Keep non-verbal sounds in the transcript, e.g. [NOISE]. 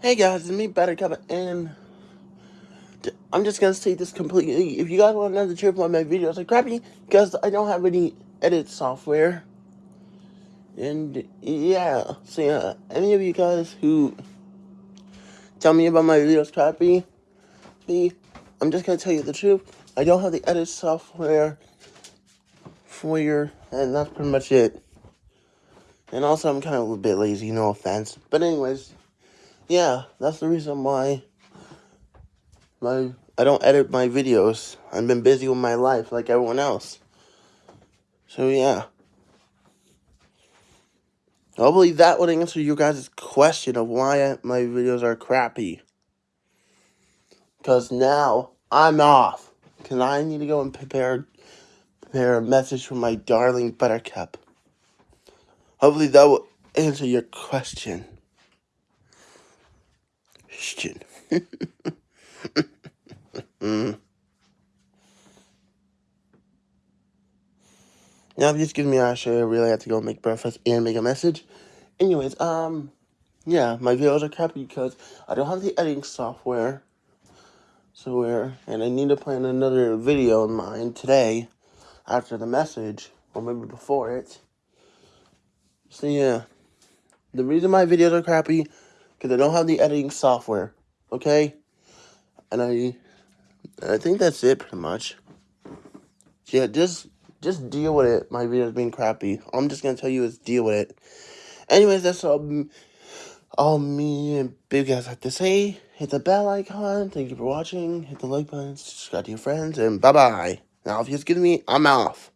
Hey guys, it's me, Buttercup, and I'm just gonna say this completely. If you guys want the truth, why my videos are crappy, because I don't have any edit software. And yeah, so yeah, any of you guys who tell me about my videos crappy, me, I'm just gonna tell you the truth. I don't have the edit software for your, and that's pretty much it. And also, I'm kind of a little bit lazy, no offense. But anyways, yeah, that's the reason why my I don't edit my videos. I've been busy with my life like everyone else. So yeah. Hopefully that would answer you guys' question of why my videos are crappy. Because now I'm off. Because I need to go and prepare, prepare a message for my darling Buttercup. Hopefully that will answer your question. Question. [LAUGHS] Now, just give me a share. I really have to go make breakfast and make a message. Anyways, um, yeah, my videos are crappy because I don't have the editing software. So where, and I need to plan another video of mine today after the message, or maybe before it. So yeah, the reason my videos are crappy because I don't have the editing software. Okay, and I, I think that's it pretty much. Yeah, just just deal with it. My video's being crappy. I'm just gonna tell you is deal with it. Anyways, that's all, all me and big guys have to say. Hit the bell icon. Thank you for watching. Hit the like button. Subscribe to your friends. And bye-bye. Now, if you just give me, I'm off.